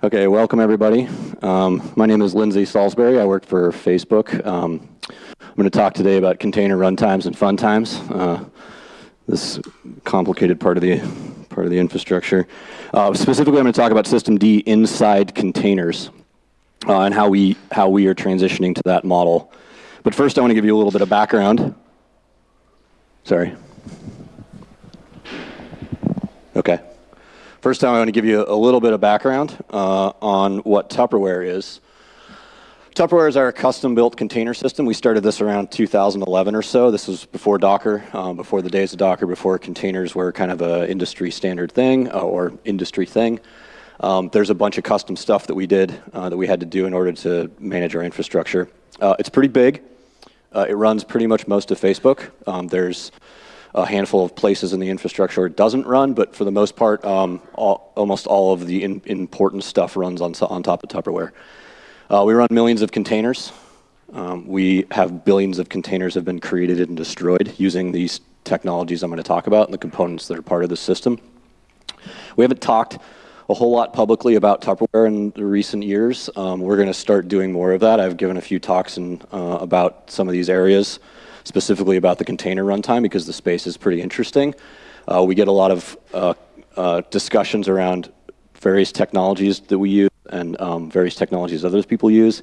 Okay, welcome everybody. Um, my name is Lindsay Salisbury. I work for Facebook. Um, I'm going to talk today about container runtimes and fun times. Uh, this complicated part of the part of the infrastructure. Uh, specifically, I'm going to talk about systemd inside containers uh, and how we how we are transitioning to that model. But first, I want to give you a little bit of background. Sorry. Okay. First time I want to give you a little bit of background uh, on what Tupperware is. Tupperware is our custom-built container system. We started this around 2011 or so. This was before Docker, um, before the days of Docker, before containers were kind of an industry standard thing uh, or industry thing. Um, there's a bunch of custom stuff that we did uh, that we had to do in order to manage our infrastructure. Uh, it's pretty big. Uh, it runs pretty much most of Facebook. Um, there's a handful of places in the infrastructure it doesn't run, but for the most part, um, all, almost all of the in, important stuff runs on, on top of Tupperware. Uh, we run millions of containers. Um, we have billions of containers have been created and destroyed using these technologies I'm going to talk about and the components that are part of the system. We haven't talked a whole lot publicly about Tupperware in the recent years. Um, we're going to start doing more of that. I've given a few talks in, uh, about some of these areas specifically about the container runtime because the space is pretty interesting. Uh, we get a lot of uh, uh, discussions around various technologies that we use and um, various technologies others people use.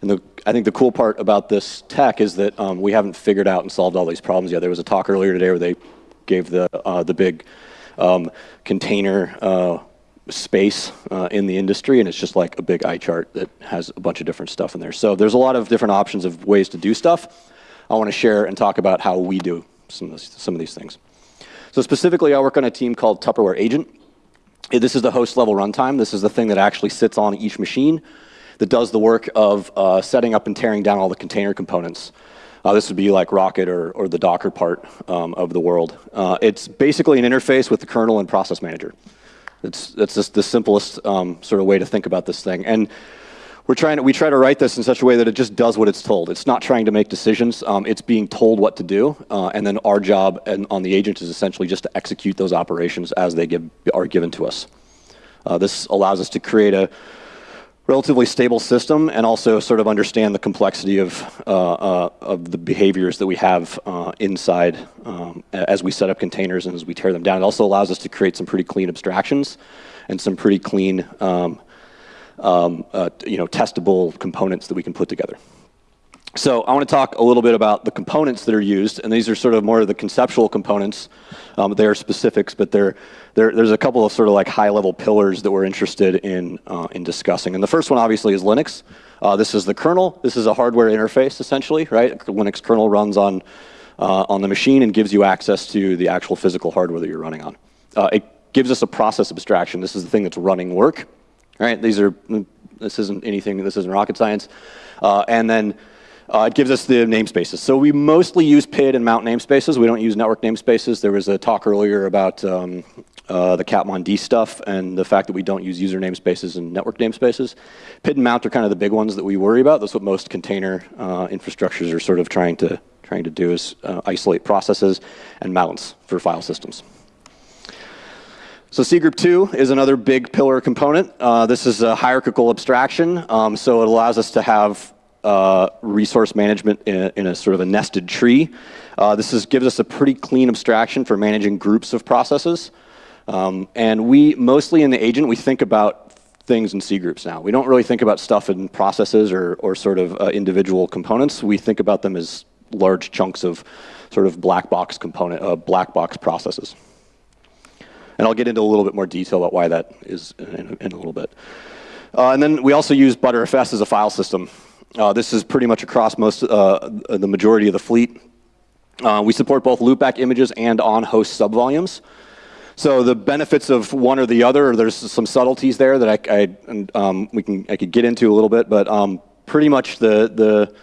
And the, I think the cool part about this tech is that um, we haven't figured out and solved all these problems yet. There was a talk earlier today where they gave the, uh, the big um, container uh, space uh, in the industry, and it's just like a big eye chart that has a bunch of different stuff in there. So there's a lot of different options of ways to do stuff. I want to share and talk about how we do some of, this, some of these things. So specifically, I work on a team called Tupperware Agent. This is the host level runtime. This is the thing that actually sits on each machine that does the work of uh, setting up and tearing down all the container components. Uh, this would be like rkt or, or the Docker part um, of the world. Uh, it's basically an interface with the kernel and process manager. It's, it's just the simplest um, sort of way to think about this thing. And we're trying to, we try to write this in such a way that it just does what it's told. It's not trying to make decisions. Um, it's being told what to do. Uh, and then our job and on the agent is essentially just to execute those operations as they give, are given to us. Uh, this allows us to create a relatively stable system and also sort of understand the complexity of, uh, uh of the behaviors that we have uh, inside um, as we set up containers and as we tear them down. It also allows us to create some pretty clean abstractions and some pretty clean um, um, uh, you know, testable components that we can put together. So I want to talk a little bit about the components that are used, and these are sort of more of the conceptual components. Um, they are specifics, but they're, they're, there's a couple of sort of like high-level pillars that we're interested in, uh, in discussing. And the first one, obviously, is Linux. Uh, this is the kernel. This is a hardware interface, essentially, right? Linux kernel runs on, uh, on the machine and gives you access to the actual physical hardware that you're running on. Uh, it gives us a process abstraction. This is the thing that's running work. Right? These are, this isn't anything, this isn't rocket science. Uh, and then uh, it gives us the namespaces. So we mostly use PID and mount namespaces. We don't use network namespaces. There was a talk earlier about um, uh, the Catmon stuff and the fact that we don't use user namespaces and network namespaces. PID and mount are kind of the big ones that we worry about. That's what most container uh, infrastructures are sort of trying to, trying to do is uh, isolate processes and mounts for file systems. So cgroup 2 is another big pillar component. Uh, this is a hierarchical abstraction, um, so it allows us to have uh, resource management in a, in a, sort of a nested tree. Uh, this is, gives us a pretty clean abstraction for managing groups of processes. Um, and we, mostly in the agent, we think about things in cgroups now. We don't really think about stuff in processes or, or sort of uh, individual components. We think about them as large chunks of sort of black box component, uh, black box processes. And I'll get into a little bit more detail about why that is in, in a little bit. Uh, and then we also use Btrfs as a file system. Uh, this is pretty much across most, uh, the majority of the fleet. Uh, we support both loopback images and on-host subvolumes. So the benefits of one or the other, there's some subtleties there that I, I, um, we can, I could get into a little bit, but um, pretty much the, the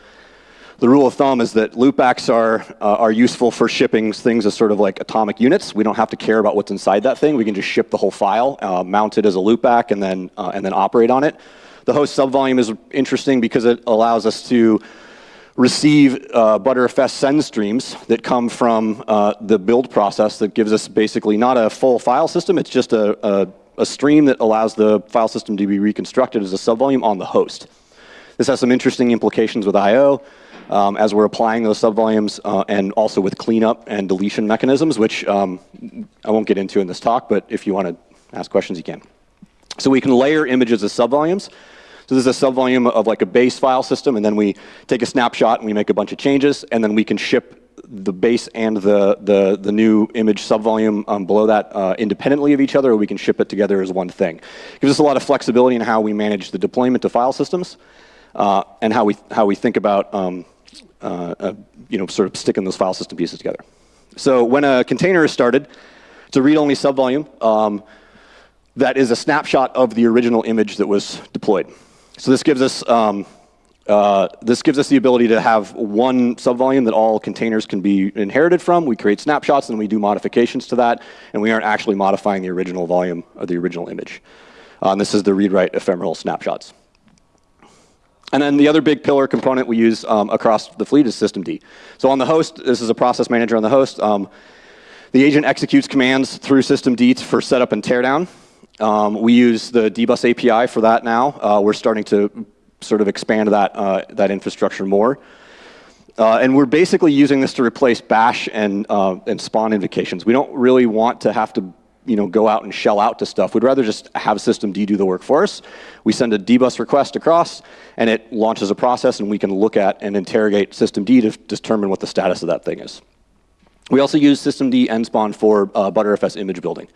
the rule of thumb is that loopbacks are, uh, are useful for shipping things as sort of like atomic units. We don't have to care about what's inside that thing. We can just ship the whole file, uh, mount it as a loopback, and then, uh, and then operate on it. The host subvolume is interesting because it allows us to receive uh, Btrfs send streams that come from uh, the build process that gives us basically not a full file system, it's just a, a a stream that allows the file system to be reconstructed as a subvolume on the host. This has some interesting implications with I.O. Um, as we're applying those subvolumes uh, and also with cleanup and deletion mechanisms, which um, I won't get into in this talk, but if you want to ask questions, you can. So we can layer images as subvolumes. So this is a subvolume of like a base file system, and then we take a snapshot and we make a bunch of changes, and then we can ship the base and the, the, the new image subvolume um, below that uh, independently of each other, or we can ship it together as one thing. It gives us a lot of flexibility in how we manage the deployment of file systems uh, and how we, how we think about um, uh, uh, you know, sort of sticking those file system pieces together. So when a container is started, it's a read-only subvolume um, that is a snapshot of the original image that was deployed. So this gives us um, uh, this gives us the ability to have one subvolume that all containers can be inherited from. We create snapshots and we do modifications to that, and we aren't actually modifying the original volume of the original image. And this is the read-write ephemeral snapshots. And then the other big pillar component we use um, across the fleet is systemd. So on the host, this is a process manager on the host. Um, the agent executes commands through systemd for setup and teardown. Um, we use the dbus API for that now. Uh, we're starting to sort of expand that, uh, that infrastructure more. Uh, and we're basically using this to replace bash and, uh, and spawn invocations. We don't really want to have to you know, go out and shell out to stuff. We'd rather just have systemd do the work for us. We send a dbus request across, and it launches a process, and we can look at and interrogate systemd to determine what the status of that thing is. We also use systemd nspawn for uh, Btrfs image building.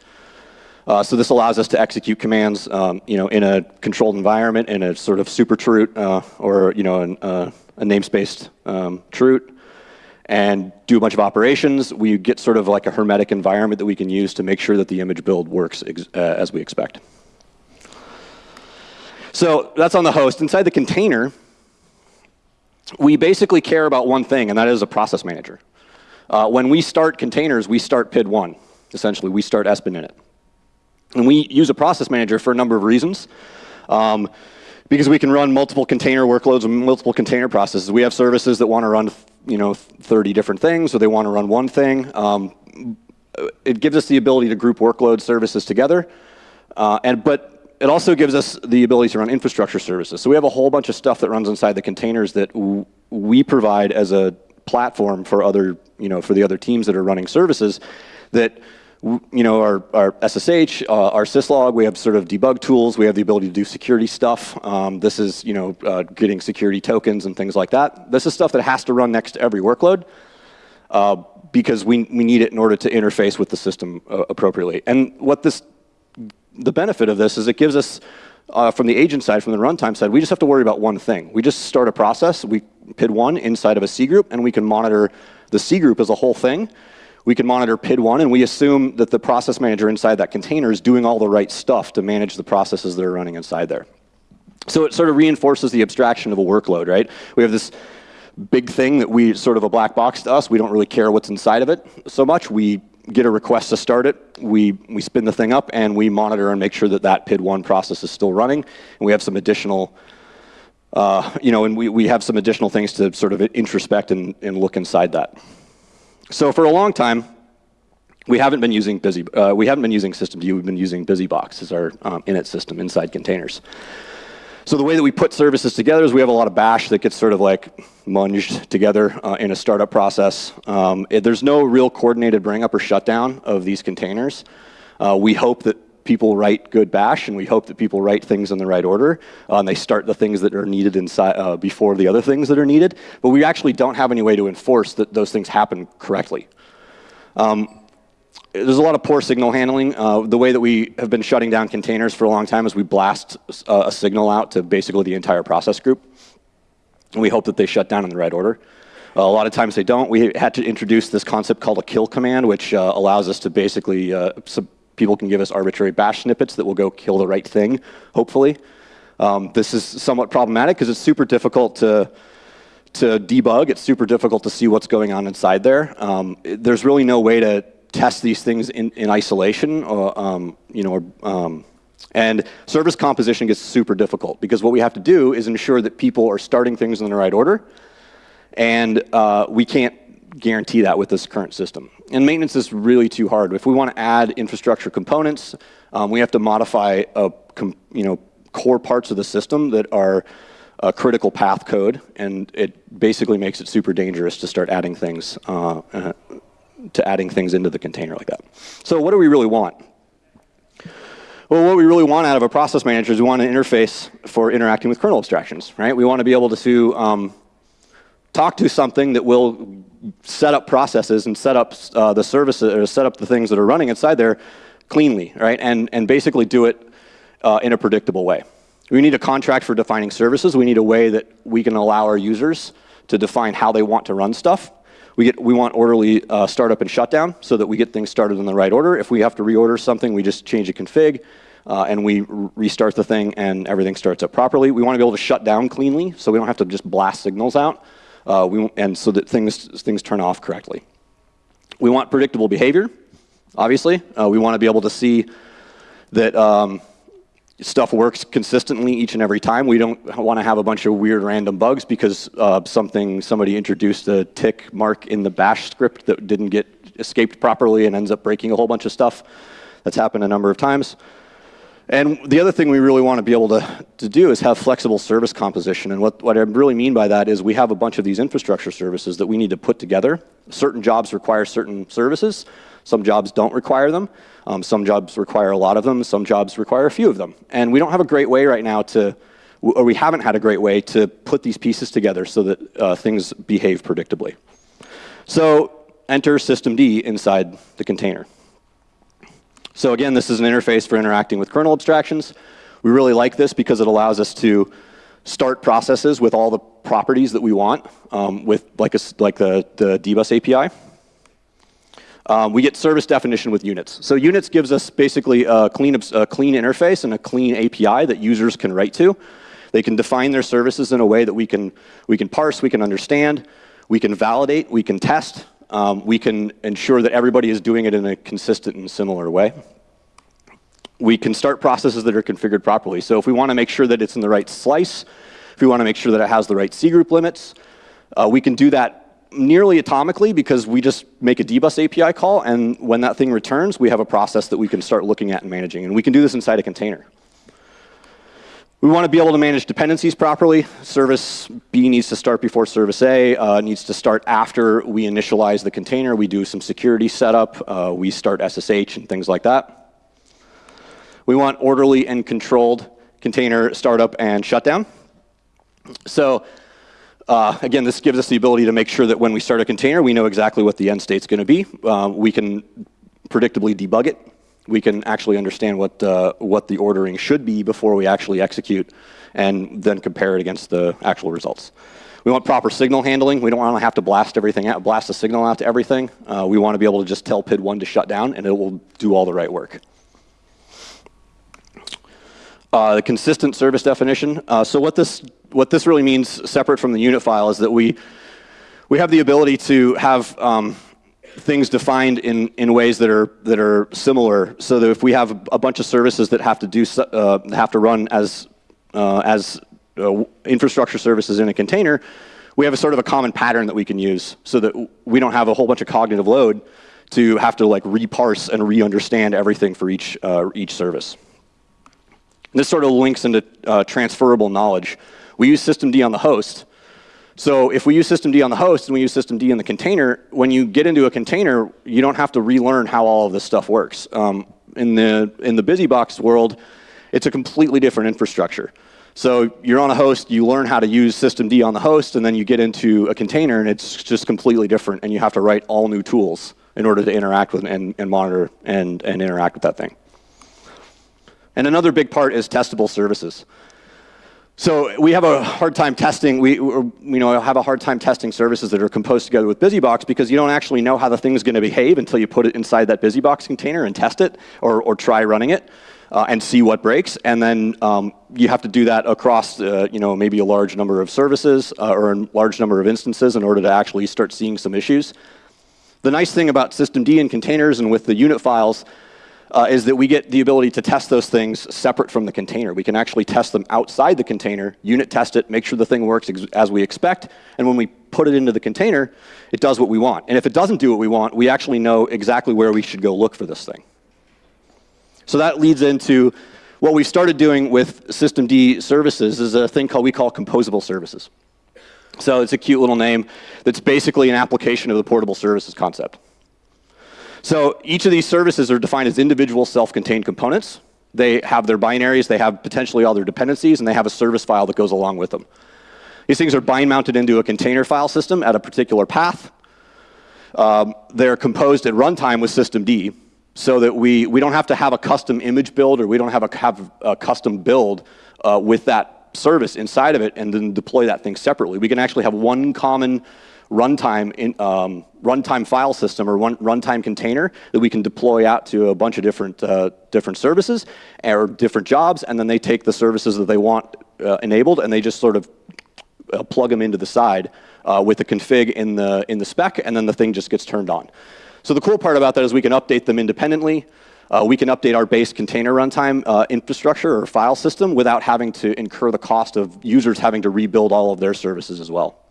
Uh, so this allows us to execute commands, um, you know, in a controlled environment, in a sort of super chroot uh, or you know, an, uh, a namespaced um, chroot, and do a bunch of operations. We get sort of like a hermetic environment that we can use to make sure that the image build works uh, as we expect. So that's on the host. Inside the container, we basically care about one thing, and that is a process manager. Uh, when we start containers, we start PID1. Essentially, we start sbin init. And we use a process manager for a number of reasons. Um, because we can run multiple container workloads and multiple container processes. We have services that want to run you know, 30 different things, or they want to run one thing. Um, it gives us the ability to group workload services together. Uh, and, but it also gives us the ability to run infrastructure services. So we have a whole bunch of stuff that runs inside the containers that we provide as a platform for other, you know, for the other teams that are running services that you know, our, our SSH, uh, our syslog, we have sort of debug tools. We have the ability to do security stuff. Um, this is, you know, uh, getting security tokens and things like that. This is stuff that has to run next to every workload uh, because we, we need it in order to interface with the system uh, appropriately. And what this, the benefit of this is it gives us, uh, from the agent side, from the runtime side, we just have to worry about one thing. We just start a process, we PID one inside of a cgroup, and we can monitor the cgroup as a whole thing we can monitor PID1, and we assume that the process manager inside that container is doing all the right stuff to manage the processes that are running inside there. So it sort of reinforces the abstraction of a workload, right? We have this big thing that we sort of a black box to us. We don't really care what's inside of it so much. We get a request to start it, we, we spin the thing up, and we monitor and make sure that that PID1 process is still running. And we have some additional, uh, you know, and we, we have some additional things to sort of introspect and, and look inside that. So for a long time, we haven't been using busy, uh, we haven't been using systemd, we've been using BusyBox as our um, init system inside containers. So the way that we put services together is we have a lot of bash that gets sort of like munged together uh, in a startup process. Um, it, there's no real coordinated bring up or shutdown of these containers. Uh, we hope that people write good bash, and we hope that people write things in the right order, uh, and they start the things that are needed inside uh, before the other things that are needed. But we actually don't have any way to enforce that those things happen correctly. Um, there's a lot of poor signal handling. Uh, the way that we have been shutting down containers for a long time is we blast a, a signal out to basically the entire process group. And we hope that they shut down in the right order. Uh, a lot of times they don't. We had to introduce this concept called a kill command, which uh, allows us to basically uh, people can give us arbitrary bash snippets that will go kill the right thing, hopefully. Um, this is somewhat problematic because it's super difficult to, to debug. It's super difficult to see what's going on inside there. Um, there's really no way to test these things in, in isolation, or, um, you know, or, um, and service composition gets super difficult because what we have to do is ensure that people are starting things in the right order, and uh, we can't guarantee that with this current system. And maintenance is really too hard. If we want to add infrastructure components, um, we have to modify a, you know, core parts of the system that are a critical path code, and it basically makes it super dangerous to start adding things uh, uh, to adding things into the container like that. So what do we really want? Well, what we really want out of a process manager is we want an interface for interacting with kernel abstractions, right? We want to be able to um, talk to something that will set up processes and set up uh, the services or set up the things that are running inside there cleanly, right? And, and basically do it uh, in a predictable way. We need a contract for defining services. We need a way that we can allow our users to define how they want to run stuff. We, get, we want orderly uh, startup and shutdown so that we get things started in the right order. If we have to reorder something, we just change a config uh, and we restart the thing and everything starts up properly. We want to be able to shut down cleanly so we don't have to just blast signals out uh, we, and so that things, things turn off correctly. We want predictable behavior, obviously. Uh, we want to be able to see that um, stuff works consistently each and every time. We don't want to have a bunch of weird random bugs because uh, something somebody introduced a tick mark in the bash script that didn't get escaped properly and ends up breaking a whole bunch of stuff. That's happened a number of times. And the other thing we really want to be able to, to do is have flexible service composition. And what, what I really mean by that is we have a bunch of these infrastructure services that we need to put together. Certain jobs require certain services. Some jobs don't require them. Um, some jobs require a lot of them. Some jobs require a few of them. And we don't have a great way right now to, or we haven't had a great way to put these pieces together so that uh, things behave predictably. So enter systemd inside the container. So again, this is an interface for interacting with kernel abstractions. We really like this because it allows us to start processes with all the properties that we want um, with like, a, like the, the dbus API. Um, we get service definition with units. So units gives us basically a clean, a clean interface and a clean API that users can write to. They can define their services in a way that we can, we can parse, we can understand, we can validate, we can test, um, we can ensure that everybody is doing it in a consistent and similar way. We can start processes that are configured properly. So if we want to make sure that it's in the right slice, if we want to make sure that it has the right cgroup limits, uh, we can do that nearly atomically because we just make a dbus API call and when that thing returns, we have a process that we can start looking at and managing. And we can do this inside a container. We want to be able to manage dependencies properly. Service B needs to start before service A, uh, needs to start after we initialize the container. We do some security setup. Uh, we start SSH and things like that. We want orderly and controlled container startup and shutdown. So uh, again, this gives us the ability to make sure that when we start a container, we know exactly what the end state's going to be. Uh, we can predictably debug it. We can actually understand what, uh, what the ordering should be before we actually execute and then compare it against the actual results. We want proper signal handling. We don't want to have to blast everything out, blast a signal out to everything. Uh, we want to be able to just tell PID1 to shut down and it will do all the right work. Uh, the consistent service definition. Uh, so what this what this really means, separate from the unit file, is that we we have the ability to have um, things defined in in ways that are that are similar. So that if we have a bunch of services that have to do uh, have to run as uh, as uh, infrastructure services in a container, we have a sort of a common pattern that we can use, so that we don't have a whole bunch of cognitive load to have to like reparse and re-understand everything for each uh, each service. This sort of links into uh, transferable knowledge. We use systemd on the host. So if we use systemd on the host and we use systemd in the container, when you get into a container, you don't have to relearn how all of this stuff works. Um, in the in the BusyBox world, it's a completely different infrastructure. So you're on a host, you learn how to use systemd on the host, and then you get into a container and it's just completely different, and you have to write all new tools in order to interact with and, and monitor and, and interact with that thing. And another big part is testable services. So we have a hard time testing, we you know, have a hard time testing services that are composed together with BusyBox because you don't actually know how the thing is going to behave until you put it inside that BusyBox container and test it or, or try running it uh, and see what breaks. And then um, you have to do that across uh, you know, maybe a large number of services uh, or a large number of instances in order to actually start seeing some issues. The nice thing about systemd and containers and with the unit files uh, is that we get the ability to test those things separate from the container. We can actually test them outside the container, unit test it, make sure the thing works as we expect, and when we put it into the container, it does what we want. And if it doesn't do what we want, we actually know exactly where we should go look for this thing. So that leads into what we started doing with systemd services is a thing called we call composable services. So it's a cute little name that's basically an application of the portable services concept. So each of these services are defined as individual self-contained components. They have their binaries, they have potentially all their dependencies, and they have a service file that goes along with them. These things are bind mounted into a container file system at a particular path. Um, they're composed at runtime with systemd so that we, we don't have to have a custom image build or we don't have a, have a custom build uh, with that service inside of it and then deploy that thing separately. We can actually have one common runtime in, um, runtime file system or one runtime container that we can deploy out to a bunch of different uh, different services or different jobs, and then they take the services that they want uh, enabled and they just sort of uh, plug them into the side uh, with the config in the in the spec, and then the thing just gets turned on. So the cool part about that is we can update them independently. Uh, we can update our base container runtime uh, infrastructure or file system without having to incur the cost of users having to rebuild all of their services as well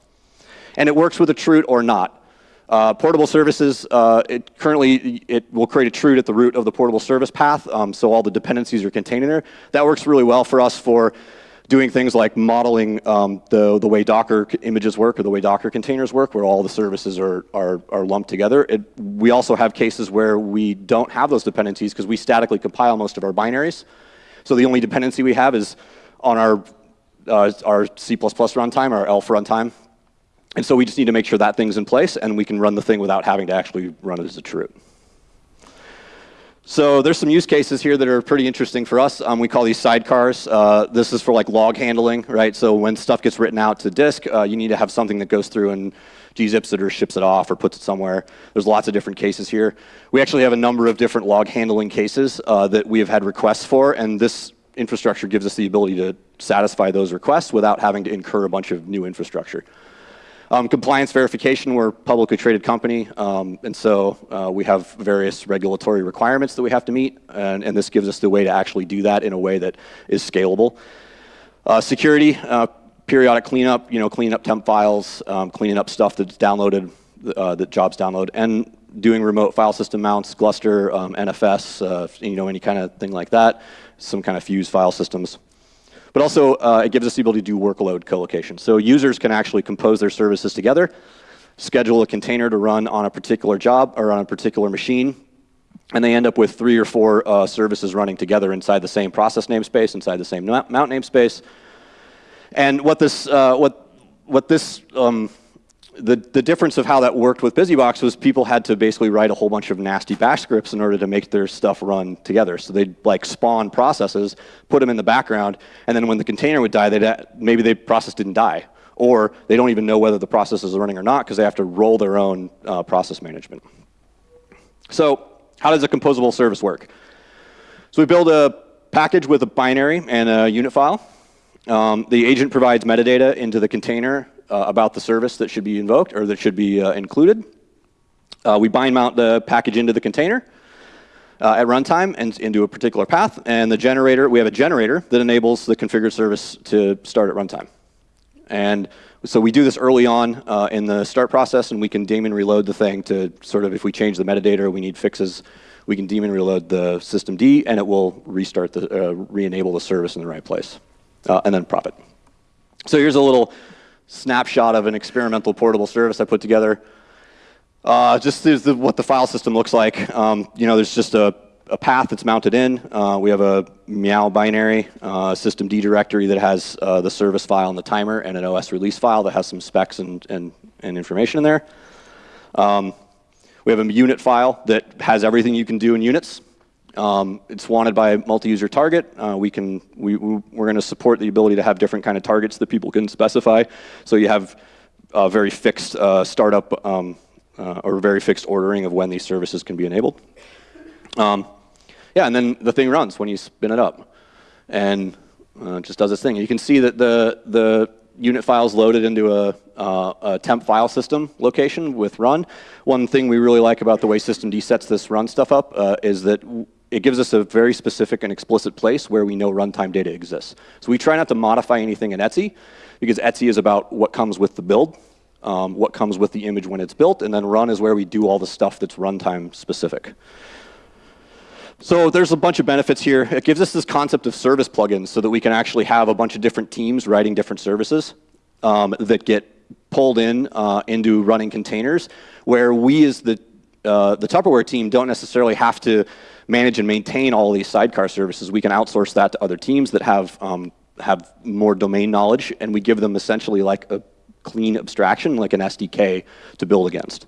and it works with a chroot or not. Uh, portable services, uh, it currently it will create a chroot at the root of the portable service path, um, so all the dependencies are contained in there. That works really well for us for doing things like modeling um, the, the way Docker images work or the way Docker containers work, where all the services are, are, are lumped together. It, we also have cases where we don't have those dependencies because we statically compile most of our binaries. So the only dependency we have is on our, uh, our C++ runtime, our ELF runtime, and so we just need to make sure that thing's in place and we can run the thing without having to actually run it as a chroot. So there's some use cases here that are pretty interesting for us. Um, we call these sidecars. Uh, this is for like log handling, right? So when stuff gets written out to disk, uh, you need to have something that goes through and gzips it or ships it off or puts it somewhere. There's lots of different cases here. We actually have a number of different log handling cases uh, that we have had requests for, and this infrastructure gives us the ability to satisfy those requests without having to incur a bunch of new infrastructure. Um, compliance verification, we're a publicly traded company, um, and so uh, we have various regulatory requirements that we have to meet, and, and, this gives us the way to actually do that in a way that is scalable. Uh, security, uh, periodic cleanup, you know, cleaning up temp files, um, cleaning up stuff that's downloaded, uh, that jobs download, and doing remote file system mounts, Gluster, um, NFS, uh, you know, any kind of thing like that, some kind of fuse file systems. But also, uh, it gives us the ability to do workload co-location. So users can actually compose their services together, schedule a container to run on a particular job or on a particular machine, and they end up with three or four uh, services running together inside the same process namespace, inside the same mount namespace. And what this, uh, what, what this um, the, the difference of how that worked with BusyBox was people had to basically write a whole bunch of nasty bash scripts in order to make their stuff run together. So they'd like spawn processes, put them in the background, and then when the container would die, they'd, maybe the process didn't die. Or they don't even know whether the process is running or not because they have to roll their own uh, process management. So how does a composable service work? So we build a package with a binary and a unit file. Um, the agent provides metadata into the container uh, about the service that should be invoked or that should be uh, included. Uh, we bind mount the package into the container uh, at runtime and into a particular path. And the generator, we have a generator that enables the configured service to start at runtime. And so we do this early on uh, in the start process, and we can daemon reload the thing to sort of, if we change the metadata or we need fixes, we can daemon reload the systemd, and it will restart the, uh, re-enable the service in the right place, uh, and then prop it. So here's a little snapshot of an experimental portable service I put together. Uh, just the, what the file system looks like. Um, you know, there's just a, a path that's mounted in. Uh, we have a meow binary uh, systemd directory that has uh, the service file and the timer and an OS release file that has some specs and, and, and information in there. Um, we have a unit file that has everything you can do in units. Um, it's wanted by a multi-user target. Uh, we can, we, we, are going to support the ability to have different kind of targets that people can specify. So you have a very fixed uh, startup um, uh, or very fixed ordering of when these services can be enabled. Um, yeah, and then the thing runs when you spin it up. And uh, just does its thing. You can see that the, the unit files loaded into a, uh, a, temp file system location with run. One thing we really like about the way systemd sets this run stuff up uh, is that it gives us a very specific and explicit place where we know runtime data exists. So we try not to modify anything in etc because etc is about what comes with the build, um, what comes with the image when it's built, and then run is where we do all the stuff that's runtime specific. So there's a bunch of benefits here. It gives us this concept of service plugins so that we can actually have a bunch of different teams writing different services um, that get pulled in uh, into running containers, where we as the, uh, the Tupperware team don't necessarily have to manage and maintain all these sidecar services. We can outsource that to other teams that have, um, have more domain knowledge, and we give them essentially like a clean abstraction, like an SDK, to build against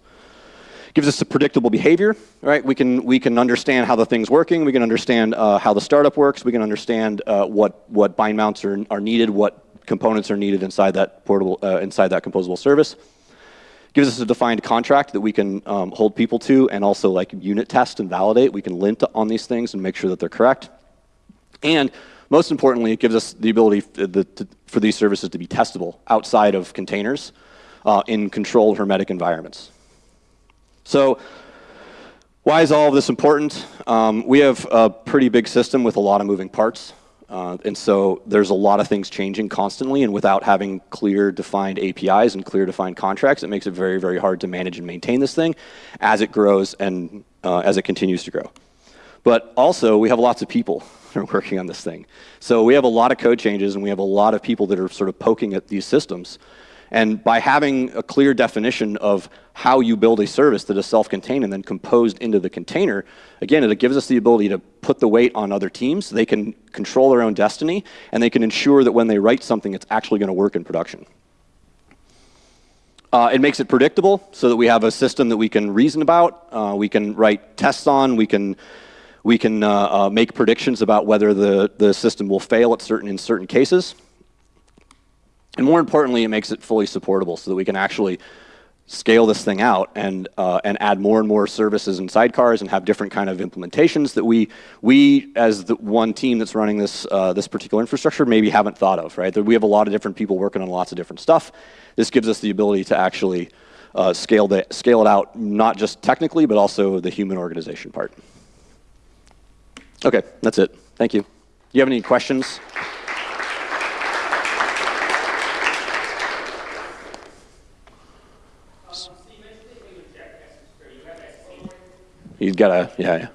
gives us a predictable behavior, right? We can, we can understand how the thing's working. We can understand uh, how the startup works. We can understand uh, what, what bind mounts are, are needed, what components are needed inside that portable, uh, inside that composable service. Gives us a defined contract that we can um, hold people to and also like unit test and validate. We can lint on these things and make sure that they're correct. And most importantly, it gives us the ability for these services to be testable outside of containers uh, in controlled hermetic environments. So why is all of this important? Um, we have a pretty big system with a lot of moving parts. Uh, and so there's a lot of things changing constantly, and without having clear defined APIs and clear defined contracts, it makes it very, very hard to manage and maintain this thing as it grows and uh, as it continues to grow. But also, we have lots of people that are working on this thing. So we have a lot of code changes, and we have a lot of people that are sort of poking at these systems. And by having a clear definition of how you build a service that is self-contained and then composed into the container, again, it gives us the ability to put the weight on other teams. They can control their own destiny, and they can ensure that when they write something, it's actually going to work in production. Uh, it makes it predictable so that we have a system that we can reason about. Uh, we can write tests on. We can, we can uh, uh make predictions about whether the, the system will fail at certain, in certain cases. And more importantly, it makes it fully supportable so that we can actually scale this thing out and, uh, and add more and more services and sidecars and have different kind of implementations that we, we as the one team that's running this, uh, this particular infrastructure maybe haven't thought of, right? We have a lot of different people working on lots of different stuff. This gives us the ability to actually uh, scale, the, scale it out, not just technically, but also the human organization part. Okay, that's it. Thank you. Do you have any questions? He's got a, yeah, yeah.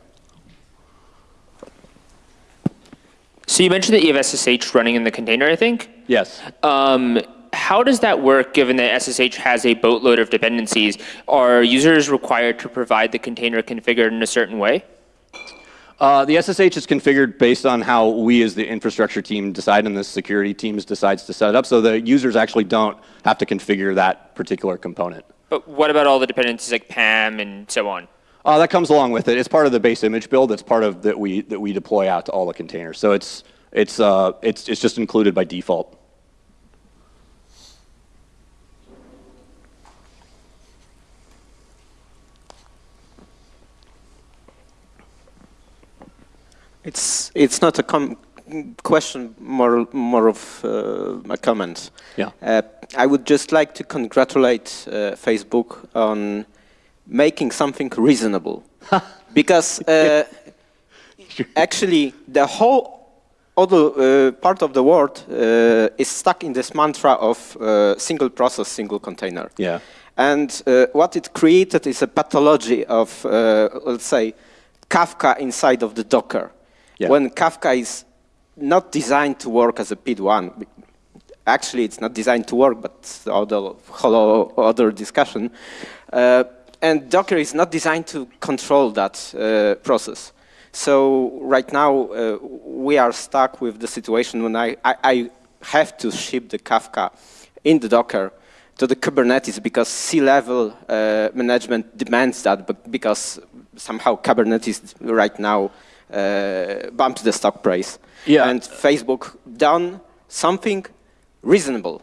So you mentioned that you have SSH running in the container, I think? Yes. Um, how does that work given that SSH has a boatload of dependencies? Are users required to provide the container configured in a certain way? Uh, the SSH is configured based on how we as the infrastructure team decide and the security teams decides to set it up. So the users actually don't have to configure that particular component. But what about all the dependencies like PAM and so on? Uh, that comes along with it. It's part of the base image build. It's part of that we that we deploy out to all the containers. So it's it's uh, it's it's just included by default. It's it's not a question, more more of uh, a comment. Yeah. Uh, I would just like to congratulate uh, Facebook on making something reasonable. because uh, actually the whole other uh, part of the world uh, is stuck in this mantra of uh, single process, single container. Yeah. And uh, what it created is a pathology of, uh, let's say, Kafka inside of the Docker. Yeah. When Kafka is not designed to work as a PID1, actually it's not designed to work, but the whole other discussion. And Docker is not designed to control that uh, process. So right now, uh, we are stuck with the situation when I, I, I, have to ship the Kafka in the Docker to the Kubernetes because C-level uh, management demands that, but because somehow Kubernetes right now uh, bumps the stock price. Yeah. And Facebook done something reasonable.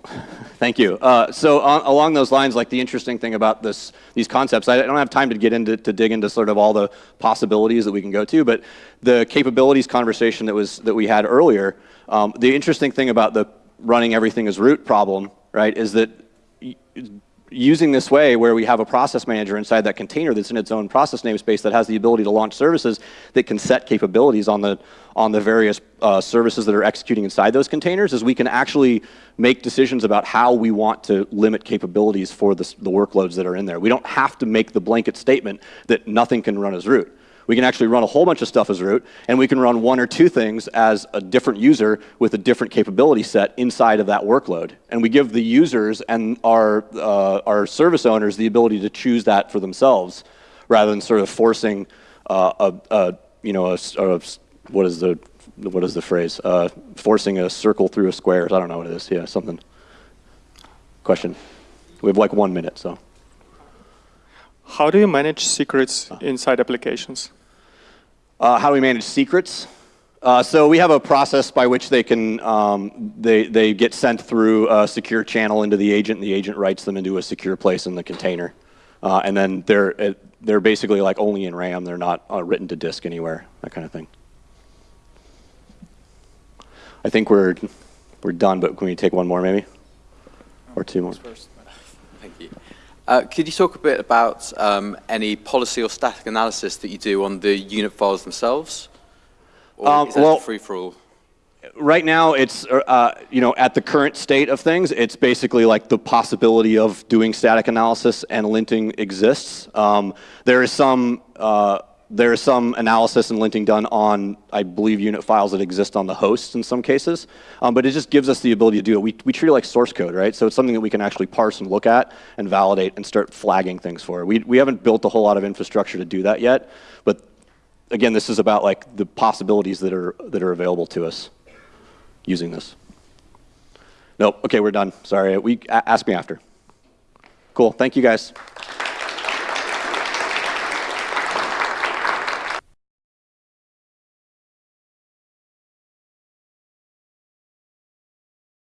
Thank you. Uh, so on, along those lines, like the interesting thing about this, these concepts, I don't have time to get into to dig into sort of all the possibilities that we can go to, but the capabilities conversation that was that we had earlier, um, the interesting thing about the running everything as root problem, right, is that using this way where we have a process manager inside that container that's in its own process namespace that has the ability to launch services that can set capabilities on the, on the various uh, services that are executing inside those containers is we can actually make decisions about how we want to limit capabilities for the, the workloads that are in there. We don't have to make the blanket statement that nothing can run as root. We can actually run a whole bunch of stuff as root, and we can run one or two things as a different user with a different capability set inside of that workload. And we give the users and our, uh, our service owners the ability to choose that for themselves, rather than sort of forcing uh, a, a, you know, a, a, what is the, what is the phrase? Uh, forcing a circle through a square. I don't know what it is. Yeah, something. Question. We have like one minute, so. How do you manage secrets inside applications? Uh, how do we manage secrets? Uh, so we have a process by which they can um, they they get sent through a secure channel into the agent, and the agent writes them into a secure place in the container, uh, and then they're uh, they're basically like only in RAM. They're not uh, written to disk anywhere. That kind of thing. I think we're we're done, but can we take one more maybe, or two more? Uh, could you talk a bit about um, any policy or static analysis that you do on the unit files themselves? Or Um, is that well- free for all? Right now, it's, uh, you know, at the current state of things, it's basically like the possibility of doing static analysis and linting exists. Um, there is some, uh, there is some analysis and linting done on, I believe, unit files that exist on the hosts in some cases, um, but it just gives us the ability to do it. We, we treat it like source code, right? So it's something that we can actually parse and look at and validate and start flagging things for. We, we haven't built a whole lot of infrastructure to do that yet, but again, this is about like the possibilities that are, that are available to us using this. Nope. Okay, we're done. Sorry. We ask me after. Cool. Thank you guys.